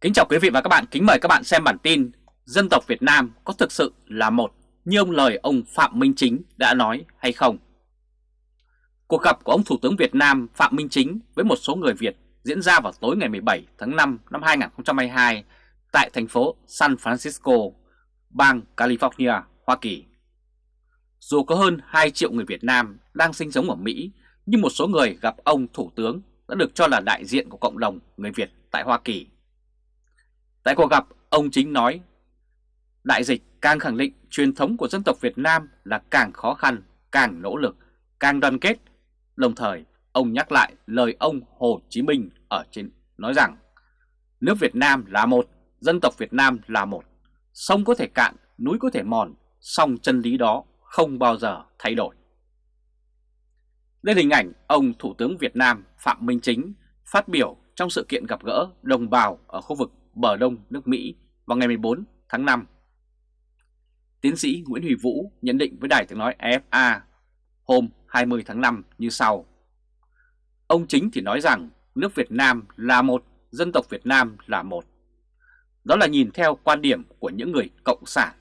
Kính chào quý vị và các bạn, kính mời các bạn xem bản tin Dân tộc Việt Nam có thực sự là một như ông lời ông Phạm Minh Chính đã nói hay không? Cuộc gặp của ông Thủ tướng Việt Nam Phạm Minh Chính với một số người Việt diễn ra vào tối ngày 17 tháng 5 năm 2022 tại thành phố San Francisco, bang California, Hoa Kỳ. Dù có hơn 2 triệu người Việt Nam đang sinh sống ở Mỹ, nhưng một số người gặp ông Thủ tướng đã được cho là đại diện của cộng đồng người Việt tại Hoa Kỳ. Tại cuộc gặp, ông Chính nói, đại dịch càng khẳng định truyền thống của dân tộc Việt Nam là càng khó khăn, càng nỗ lực, càng đoàn kết. Đồng thời, ông nhắc lại lời ông Hồ Chí Minh ở trên nói rằng, nước Việt Nam là một, dân tộc Việt Nam là một, sông có thể cạn, núi có thể mòn, song chân lý đó không bao giờ thay đổi. Đây là hình ảnh ông Thủ tướng Việt Nam Phạm Minh Chính phát biểu trong sự kiện gặp gỡ đồng bào ở khu vực bờ đông nước Mỹ vào ngày 14 tháng 5. Tiến sĩ Nguyễn Huy Vũ nhận định với đài tiếng nói AFA hôm 20 tháng 5 như sau. Ông Chính thì nói rằng nước Việt Nam là một, dân tộc Việt Nam là một. Đó là nhìn theo quan điểm của những người cộng sản.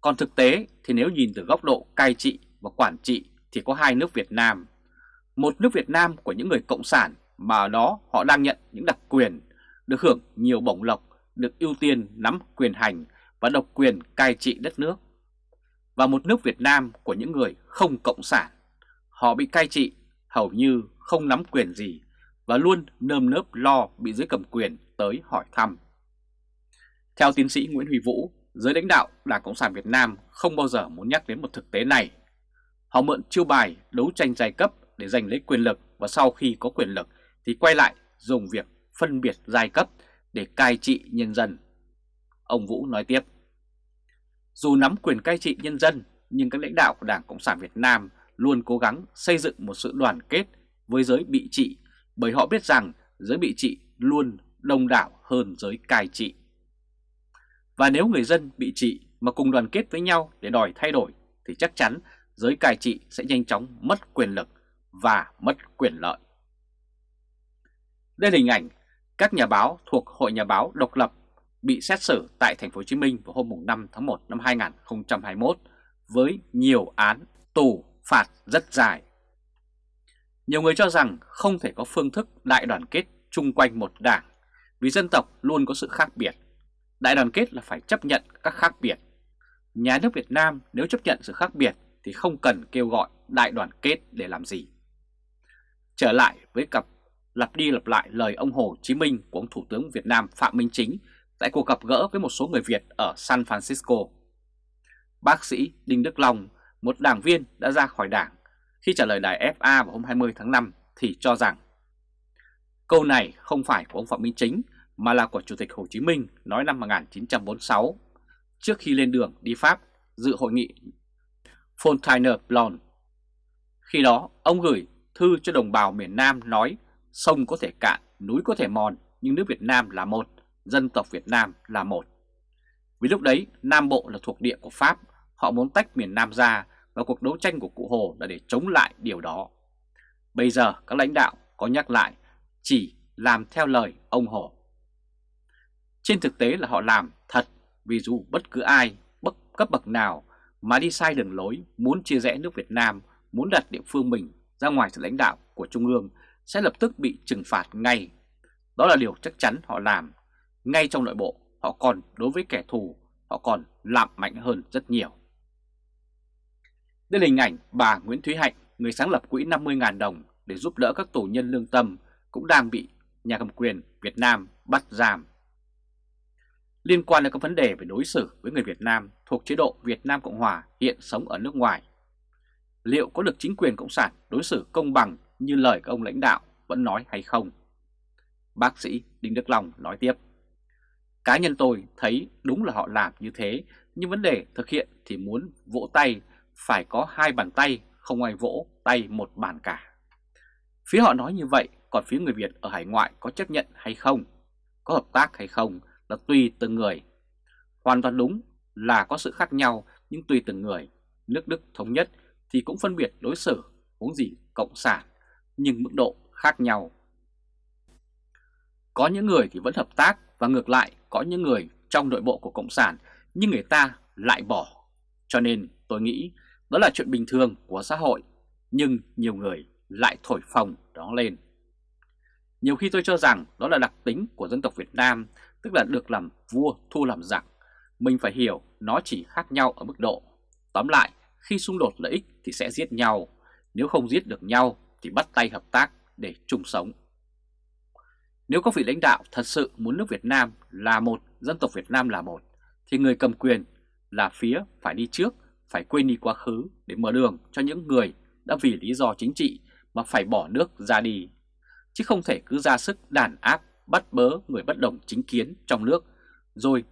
Còn thực tế thì nếu nhìn từ góc độ cai trị và quản trị thì có hai nước Việt Nam. Một nước Việt Nam của những người cộng sản mà ở đó họ đang nhận những đặc quyền, được hưởng nhiều bổng lộc, được ưu tiên nắm quyền hành và độc quyền cai trị đất nước. Và một nước Việt Nam của những người không cộng sản, họ bị cai trị hầu như không nắm quyền gì và luôn nơm nớp lo bị dưới cầm quyền tới hỏi thăm. Theo tiến sĩ Nguyễn Huy Vũ, giới lãnh đạo Đảng Cộng sản Việt Nam không bao giờ muốn nhắc đến một thực tế này. Họ mượn chiêu bài đấu tranh giai cấp để giành lấy quyền lực và sau khi có quyền lực thì quay lại dùng việc phân biệt giai cấp để cai trị nhân dân. Ông Vũ nói tiếp, dù nắm quyền cai trị nhân dân nhưng các lãnh đạo của Đảng Cộng sản Việt Nam luôn cố gắng xây dựng một sự đoàn kết với giới bị trị bởi họ biết rằng giới bị trị luôn đông đảo hơn giới cai trị. Và nếu người dân bị trị mà cùng đoàn kết với nhau để đòi thay đổi thì chắc chắn giới cai trị sẽ nhanh chóng mất quyền lực và mất quyền lợi. Đây là hình ảnh các nhà báo thuộc Hội Nhà báo độc lập bị xét xử tại thành phố Hồ Chí Minh vào hôm 5 tháng 1 năm 2021 với nhiều án tù phạt rất dài. Nhiều người cho rằng không thể có phương thức đại đoàn kết chung quanh một đảng, vì dân tộc luôn có sự khác biệt. Đại đoàn kết là phải chấp nhận các khác biệt. Nhà nước Việt Nam nếu chấp nhận sự khác biệt thì không cần kêu gọi đại đoàn kết để làm gì. Trở lại với cặp lặp đi lặp lại lời ông Hồ Chí Minh của ông Thủ tướng Việt Nam Phạm Minh Chính tại cuộc gặp gỡ với một số người Việt ở San Francisco. Bác sĩ Đinh Đức Long, một đảng viên đã ra khỏi đảng, khi trả lời đài FA vào hôm 20 tháng 5 thì cho rằng câu này không phải của ông Phạm Minh Chính mà là của Chủ tịch Hồ Chí Minh nói năm 1946 trước khi lên đường đi Pháp dự hội nghị Fontainebleau. Khi đó, ông gửi thư cho đồng bào miền Nam nói sông có thể cạn, núi có thể mòn, nhưng nước Việt Nam là một, dân tộc Việt Nam là một. Vì lúc đấy Nam Bộ là thuộc địa của Pháp, họ muốn tách miền Nam ra và cuộc đấu tranh của cụ Hồ là để chống lại điều đó. Bây giờ các lãnh đạo có nhắc lại chỉ làm theo lời ông Hồ. Trên thực tế là họ làm thật vì dù bất cứ ai, bất cấp bậc nào mà đi sai đường lối muốn chia rẽ nước Việt Nam, muốn đặt địa phương mình ra ngoài sự lãnh đạo của Trung ương sẽ lập tức bị trừng phạt ngay. Đó là điều chắc chắn họ làm. Ngay trong nội bộ, họ còn đối với kẻ thù, họ còn làm mạnh hơn rất nhiều. Đây là hình ảnh bà Nguyễn Thúy Hạnh, người sáng lập quỹ 50.000 đồng để giúp đỡ các tù nhân lương tâm cũng đang bị nhà cầm quyền Việt Nam bắt giam. Liên quan đến các vấn đề về đối xử với người Việt Nam thuộc chế độ Việt Nam Cộng Hòa hiện sống ở nước ngoài, liệu có được chính quyền Cộng sản đối xử công bằng như lời các ông lãnh đạo vẫn nói hay không? Bác sĩ Đinh Đức Long nói tiếp. Cá nhân tôi thấy đúng là họ làm như thế, nhưng vấn đề thực hiện thì muốn vỗ tay phải có hai bàn tay, không ai vỗ tay một bàn cả. Phía họ nói như vậy, còn phía người Việt ở hải ngoại có chấp nhận hay không, có hợp tác hay không là tùy từng người. Hoàn toàn đúng là có sự khác nhau nhưng tùy từng người. Nước Đức thống nhất thì cũng phân biệt đối xử, huống gì cộng sản nhưng mức độ khác nhau. Có những người thì vẫn hợp tác và ngược lại có những người trong nội bộ của Cộng sản nhưng người ta lại bỏ. Cho nên tôi nghĩ đó là chuyện bình thường của xã hội, nhưng nhiều người lại thổi phồng đó lên. Nhiều khi tôi cho rằng đó là đặc tính của dân tộc Việt Nam, tức là được làm vua thu làm giặc. Mình phải hiểu nó chỉ khác nhau ở mức độ. Tóm lại, khi xung đột lợi ích thì sẽ giết nhau, nếu không giết được nhau thì bắt tay hợp tác để chung sống. Nếu các vị lãnh đạo thật sự muốn nước Việt Nam là một, dân tộc Việt Nam là một, thì người cầm quyền là phía phải đi trước, phải quên đi quá khứ để mở đường cho những người đã vì lý do chính trị mà phải bỏ nước ra đi, chứ không thể cứ ra sức đàn áp, bắt bớ người bất đồng chính kiến trong nước, rồi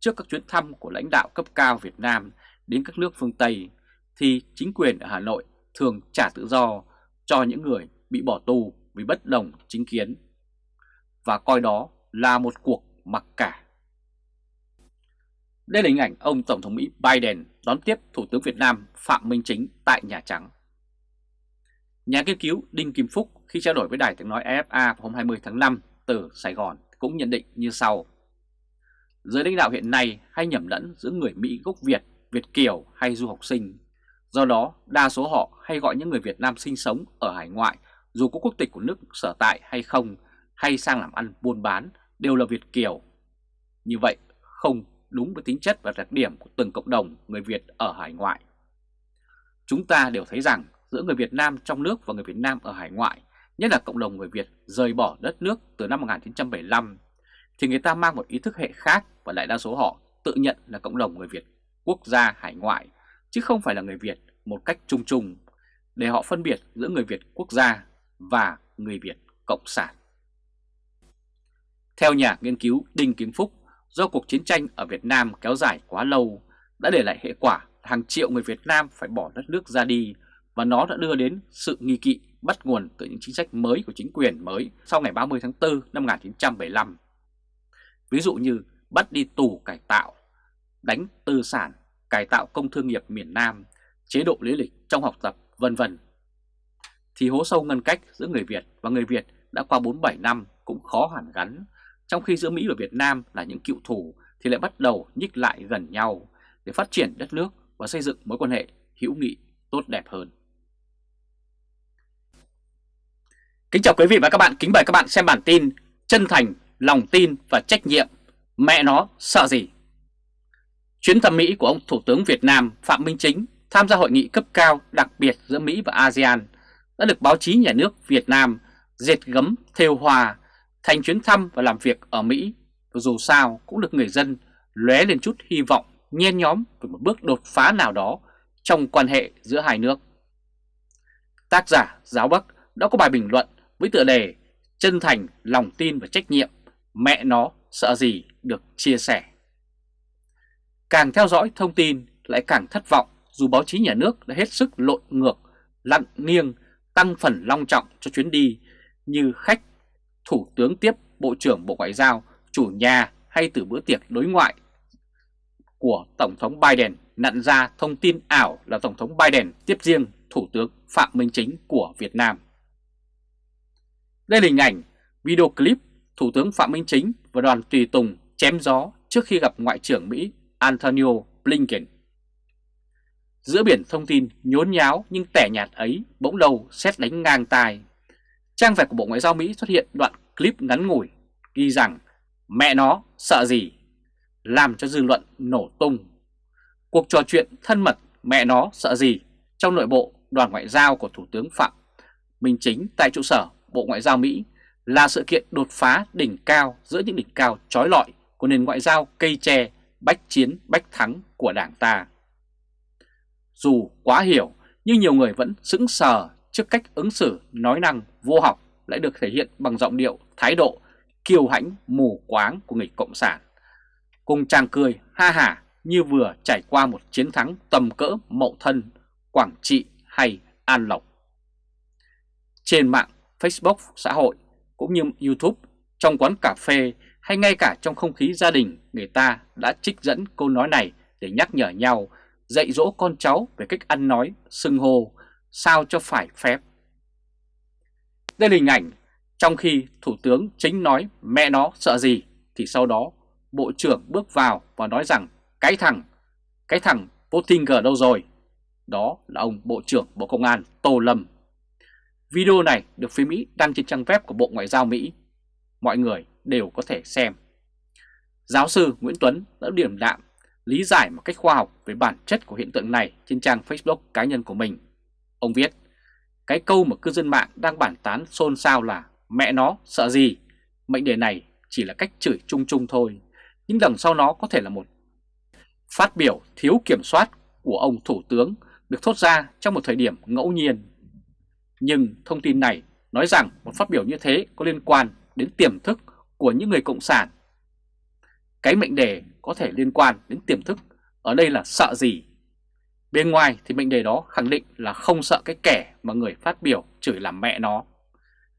trước các chuyến thăm của lãnh đạo cấp cao Việt Nam đến các nước phương Tây, thì chính quyền ở Hà Nội thường trả tự do cho những người bị bỏ tù vì bất đồng chính kiến, và coi đó là một cuộc mặc cả. Đây là hình ảnh ông Tổng thống Mỹ Biden đón tiếp Thủ tướng Việt Nam Phạm Minh Chính tại Nhà Trắng. Nhà nghiên cứu Đinh Kim Phúc khi trao đổi với đài tiếng nói AFA hôm 20 tháng 5 từ Sài Gòn cũng nhận định như sau. Giới lãnh đạo hiện nay hay nhầm lẫn giữa người Mỹ gốc Việt, Việt Kiều hay du học sinh. Do đó, đa số họ hay gọi những người Việt Nam sinh sống ở hải ngoại dù có quốc tịch của nước sở tại hay không hay sang làm ăn buôn bán đều là Việt Kiều. Như vậy không đúng với tính chất và đặc điểm của từng cộng đồng người Việt ở hải ngoại. Chúng ta đều thấy rằng giữa người Việt Nam trong nước và người Việt Nam ở hải ngoại, nhất là cộng đồng người Việt rời bỏ đất nước từ năm 1975, thì người ta mang một ý thức hệ khác và đại đa số họ tự nhận là cộng đồng người Việt quốc gia hải ngoại, chứ không phải là người Việt một cách chung chung, để họ phân biệt giữa người Việt quốc gia và người Việt cộng sản. Theo nhà nghiên cứu Đinh Kiến Phúc, do cuộc chiến tranh ở Việt Nam kéo dài quá lâu đã để lại hệ quả hàng triệu người Việt Nam phải bỏ đất nước ra đi và nó đã đưa đến sự nghi kỵ bắt nguồn từ những chính sách mới của chính quyền mới sau ngày 30 tháng 4 năm 1975. Ví dụ như bắt đi tù cải tạo, đánh tư sản, cải tạo công thương nghiệp miền Nam, chế độ lý lịch trong học tập vân vân. Thì hố sâu ngăn cách giữa người Việt và người Việt đã qua 47 năm cũng khó hẳn gắn trong khi giữa Mỹ và Việt Nam là những cựu thù thì lại bắt đầu nhích lại gần nhau để phát triển đất nước và xây dựng mối quan hệ hữu nghị tốt đẹp hơn. Kính chào quý vị và các bạn, kính mời các bạn xem bản tin Chân thành, lòng tin và trách nhiệm, mẹ nó sợ gì? Chuyến thăm Mỹ của ông Thủ tướng Việt Nam Phạm Minh Chính tham gia hội nghị cấp cao đặc biệt giữa Mỹ và ASEAN đã được báo chí nhà nước Việt Nam dệt gấm theo hòa thành chuyến thăm và làm việc ở Mỹ dù sao cũng được người dân lóe lên chút hy vọng nhen nhóm về một bước đột phá nào đó trong quan hệ giữa hai nước. Tác giả Giáo Bắc đã có bài bình luận với tựa đề Chân thành, lòng tin và trách nhiệm, mẹ nó sợ gì được chia sẻ. Càng theo dõi thông tin lại càng thất vọng dù báo chí nhà nước đã hết sức lộn ngược, lặn nghiêng, tăng phần long trọng cho chuyến đi như khách Thủ tướng tiếp Bộ trưởng Bộ Ngoại giao, chủ nhà hay từ bữa tiệc đối ngoại của Tổng thống Biden nặn ra thông tin ảo là Tổng thống Biden tiếp riêng Thủ tướng Phạm Minh Chính của Việt Nam. Đây là hình ảnh video clip Thủ tướng Phạm Minh Chính và đoàn tùy tùng chém gió trước khi gặp Ngoại trưởng Mỹ Antonio Blinken. Giữa biển thông tin nhốn nháo nhưng tẻ nhạt ấy bỗng đầu xét đánh ngang tai Trang web của Bộ Ngoại giao Mỹ xuất hiện đoạn clip ngắn ngủi ghi rằng mẹ nó sợ gì, làm cho dư luận nổ tung. Cuộc trò chuyện thân mật mẹ nó sợ gì trong nội bộ đoàn ngoại giao của Thủ tướng Phạm Minh Chính tại trụ sở Bộ Ngoại giao Mỹ là sự kiện đột phá đỉnh cao giữa những đỉnh cao trói lọi của nền ngoại giao cây tre, bách chiến, bách thắng của đảng ta. Dù quá hiểu nhưng nhiều người vẫn sững sờ trước cách ứng xử nói năng vô học lại được thể hiện bằng giọng điệu, thái độ kiêu hãnh mù quáng của người Cộng sản. Cùng chàng cười ha hả như vừa trải qua một chiến thắng tầm cỡ mậu thân, Quảng Trị hay An Lộc. Trên mạng, Facebook, xã hội cũng như YouTube, trong quán cà phê hay ngay cả trong không khí gia đình người ta đã trích dẫn câu nói này để nhắc nhở nhau, dạy dỗ con cháu về cách ăn nói, xưng hô, sao cho phải phép. Đây là hình ảnh trong khi Thủ tướng chính nói mẹ nó sợ gì thì sau đó Bộ trưởng bước vào và nói rằng cái thằng, cái thằng Pottinger đâu rồi? Đó là ông Bộ trưởng Bộ Công an Tô Lâm. Video này được phía Mỹ đăng trên trang web của Bộ Ngoại giao Mỹ. Mọi người đều có thể xem. Giáo sư Nguyễn Tuấn đã điểm đạm lý giải một cách khoa học về bản chất của hiện tượng này trên trang Facebook cá nhân của mình. Ông viết, cái câu mà cư dân mạng đang bản tán xôn xao là mẹ nó sợ gì? Mệnh đề này chỉ là cách chửi chung chung thôi, nhưng đằng sau nó có thể là một phát biểu thiếu kiểm soát của ông Thủ tướng được thốt ra trong một thời điểm ngẫu nhiên. Nhưng thông tin này nói rằng một phát biểu như thế có liên quan đến tiềm thức của những người Cộng sản. Cái mệnh đề có thể liên quan đến tiềm thức, ở đây là sợ gì? Bên ngoài thì mệnh đề đó khẳng định là không sợ cái kẻ mà người phát biểu chửi làm mẹ nó.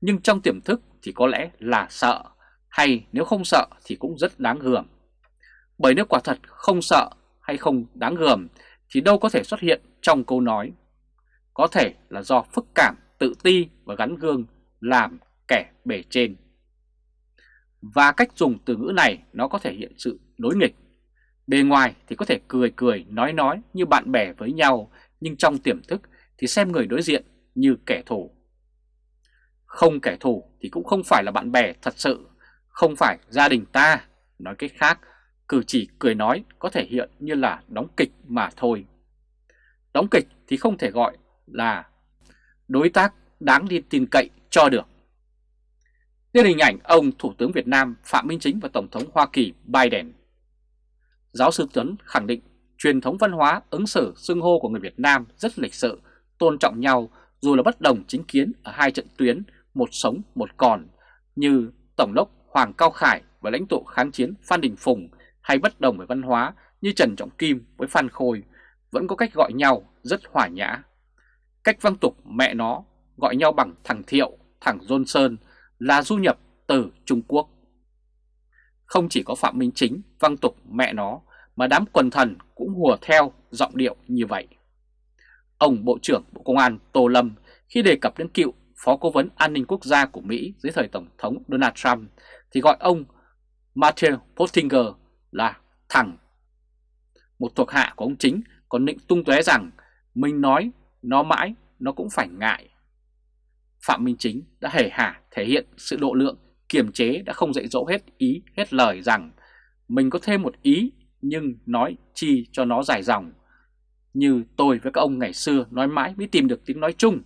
Nhưng trong tiềm thức thì có lẽ là sợ, hay nếu không sợ thì cũng rất đáng gờm. Bởi nếu quả thật không sợ hay không đáng gờm thì đâu có thể xuất hiện trong câu nói. Có thể là do phức cảm, tự ti và gắn gương làm kẻ bề trên. Và cách dùng từ ngữ này nó có thể hiện sự đối nghịch. Bề ngoài thì có thể cười cười, nói nói như bạn bè với nhau, nhưng trong tiềm thức thì xem người đối diện như kẻ thù. Không kẻ thù thì cũng không phải là bạn bè thật sự, không phải gia đình ta. Nói cách khác, cử chỉ cười nói có thể hiện như là đóng kịch mà thôi. Đóng kịch thì không thể gọi là đối tác đáng đi tin cậy cho được. Đây là hình ảnh ông Thủ tướng Việt Nam Phạm Minh Chính và Tổng thống Hoa Kỳ Biden. Giáo sư Tuấn khẳng định truyền thống văn hóa ứng xử xưng hô của người Việt Nam rất lịch sự, tôn trọng nhau dù là bất đồng chính kiến ở hai trận tuyến, một sống một còn, như Tổng đốc Hoàng Cao Khải và lãnh tụ kháng chiến Phan Đình Phùng hay bất đồng về văn hóa như Trần Trọng Kim với Phan Khôi vẫn có cách gọi nhau rất hòa nhã. Cách văn tục mẹ nó gọi nhau bằng thằng Thiệu, thằng Johnson là du nhập từ Trung Quốc. Không chỉ có Phạm Minh Chính, văng tục mẹ nó, mà đám quần thần cũng hùa theo giọng điệu như vậy. Ông Bộ trưởng Bộ Công an Tô Lâm khi đề cập đến cựu Phó Cố vấn An ninh Quốc gia của Mỹ dưới thời Tổng thống Donald Trump thì gọi ông Matthew Pottinger là thằng. Một thuộc hạ của ông Chính còn định tung tóe rằng mình nói nó mãi, nó cũng phải ngại. Phạm Minh Chính đã hề hả thể hiện sự độ lượng kiềm chế đã không dạy dỗ hết ý hết lời rằng mình có thêm một ý nhưng nói chi cho nó dài dòng. Như tôi với các ông ngày xưa nói mãi mới tìm được tiếng nói chung,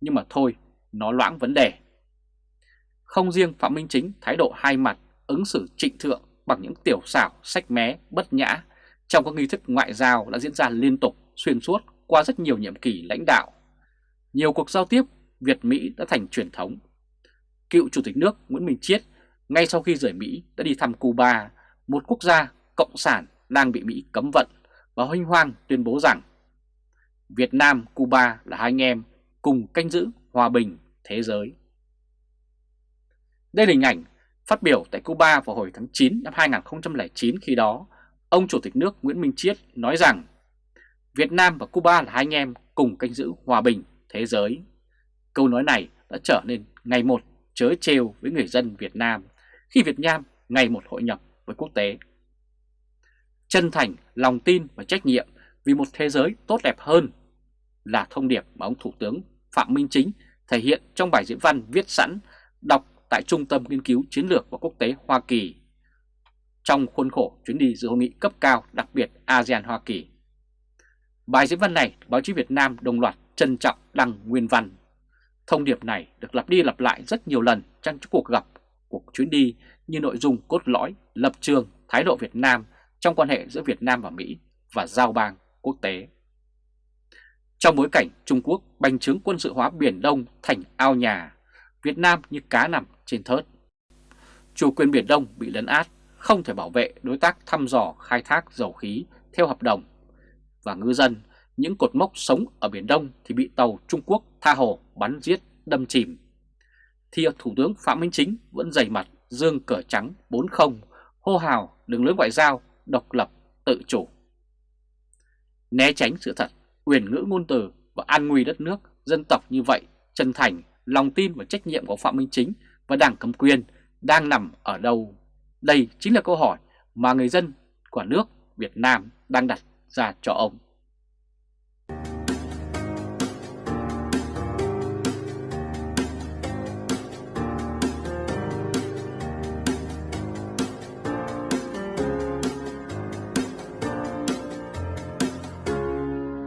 nhưng mà thôi, nó loãng vấn đề. Không riêng Phạm Minh Chính thái độ hai mặt, ứng xử trịnh thượng bằng những tiểu xảo, sách mé, bất nhã trong các nghi thức ngoại giao đã diễn ra liên tục, xuyên suốt qua rất nhiều nhiệm kỳ lãnh đạo. Nhiều cuộc giao tiếp Việt-Mỹ đã thành truyền thống. Cựu Chủ tịch nước Nguyễn Minh Chiết ngay sau khi rời Mỹ đã đi thăm Cuba, một quốc gia cộng sản đang bị Mỹ cấm vận và huynh hoang tuyên bố rằng Việt Nam, Cuba là hai anh em cùng canh giữ hòa bình thế giới. Đây là hình ảnh phát biểu tại Cuba vào hồi tháng 9 năm 2009 khi đó, ông Chủ tịch nước Nguyễn Minh Chiết nói rằng Việt Nam và Cuba là hai anh em cùng canh giữ hòa bình thế giới. Câu nói này đã trở nên ngày một chớ trêu với người dân Việt Nam khi Việt Nam ngày một hội nhập với quốc tế. Chân thành, lòng tin và trách nhiệm vì một thế giới tốt đẹp hơn là thông điệp mà ông Thủ tướng Phạm Minh Chính thể hiện trong bài diễn văn viết sẵn đọc tại Trung tâm Nghiên cứu Chiến lược và Quốc tế Hoa Kỳ trong khuôn khổ chuyến đi dự hội nghị cấp cao đặc biệt ASEAN-Hoa Kỳ. Bài diễn văn này, báo chí Việt Nam đồng loạt trân trọng đăng nguyên văn. Thông điệp này được lặp đi lặp lại rất nhiều lần trong cuộc gặp cuộc chuyến đi như nội dung cốt lõi, lập trường, thái độ Việt Nam trong quan hệ giữa Việt Nam và Mỹ và giao bang quốc tế. Trong bối cảnh Trung Quốc bành trướng quân sự hóa Biển Đông thành ao nhà, Việt Nam như cá nằm trên thớt. Chủ quyền Biển Đông bị lấn át, không thể bảo vệ đối tác thăm dò khai thác dầu khí theo hợp đồng. Và ngư dân, những cột mốc sống ở Biển Đông thì bị tàu Trung Quốc tha hồ bắn giết đâm chìm. Thì Thủ tướng Phạm Minh Chính vẫn dày mặt dương cờ trắng 40 hô hào đường lối ngoại giao độc lập tự chủ. Né tránh sự thật, quyền ngữ ngôn từ và an nguy đất nước, dân tộc như vậy, chân thành, lòng tin và trách nhiệm của Phạm Minh Chính và Đảng cầm quyền đang nằm ở đâu? Đây chính là câu hỏi mà người dân của nước Việt Nam đang đặt ra cho ông.